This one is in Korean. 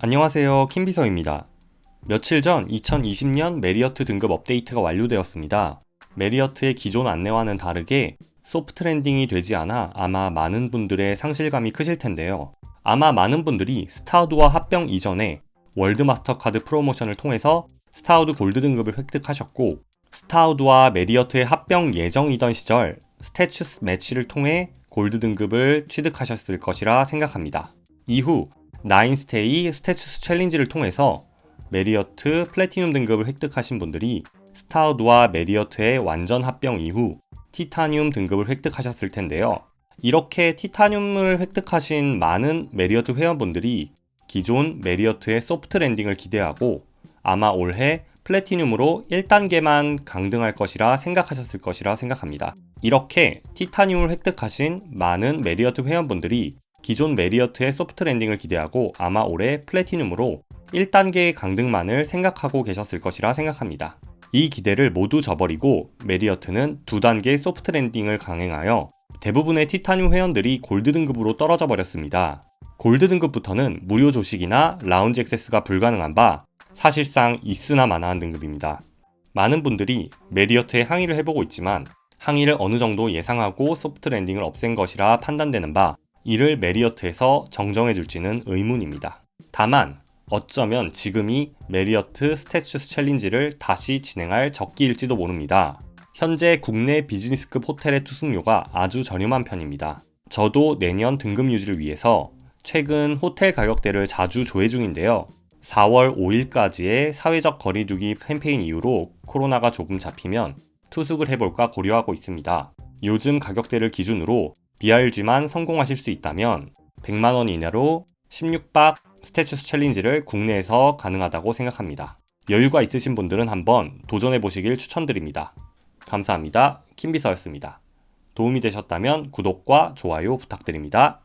안녕하세요 킴비서입니다. 며칠 전 2020년 메리어트 등급 업데이트가 완료되었습니다. 메리어트의 기존 안내와는 다르게 soft landing이 되지 않아 아마 많은 분들의 상실감이 크실 텐데요. 아마 많은 분들이 스타우드와 합병 이전에 월드 마스터카드 프로모션을 통해서 스타우드 골드 등급을 획득하셨고 스타우드와 메리어트의 합병 예정이던 시절 status match를 통해 골드 등급을 취득하셨을 것이라 생각합니다. 이후 nine stay status challenge를 통해서 메리어트 플래티늄 등급을 획득하신 분들이 스타우드와 메리어트의 완전 합병 이후 티타늄 등급을 획득하셨을 텐데요. 이렇게 티타늄을 획득하신 많은 메리어트 회원분들이 기존 메리어트의 소프트 랜딩을 기대하고 아마 올해 플래티늄으로 1단계만 강등할 것이라 생각하셨을 것이라 생각합니다. 이렇게 티타늄을 획득하신 많은 메리어트 회원분들이 기존 메리어트의 소프트 랜딩을 기대하고 아마 올해 플래티늄으로 1단계의 강등만을 생각하고 계셨을 것이라 생각합니다. 이 기대를 모두 저버리고 메리어트는 2단계 소프트 랜딩을 강행하여 대부분의 티타늄 회원들이 골드 등급으로 떨어져 버렸습니다. 골드 등급부터는 무료 조식이나 라운지 액세스가 불가능한 바 사실상 있으나 마나한 등급입니다. 많은 분들이 메리어트에 항의를 해보고 있지만 항의를 어느 정도 예상하고 소프트 랜딩을 없앤 것이라 판단되는 바 이를 메리어트에서 정정해 줄지는 의문입니다. 다만 어쩌면 지금이 메리어트 status challenge를 다시 진행할 적기일지도 모릅니다. 현재 국내 비즈니스급 호텔의 투숙료가 아주 저렴한 편입니다. 저도 내년 등급 유지를 위해서 최근 호텔 가격대를 자주 조회 중인데요. 4월 5일까지의 사회적 거리두기 캠페인 이후로 코로나가 조금 잡히면 투숙을 해볼까 고려하고 있습니다. 요즘 가격대를 기준으로 BRG만 성공하실 수 있다면 100만원 이내로 16박 스태츄스 챌린지를 국내에서 가능하다고 생각합니다. 여유가 있으신 분들은 한번 도전해 보시길 추천드립니다. 감사합니다. 킴비서였습니다. 도움이 되셨다면 구독과 좋아요 부탁드립니다.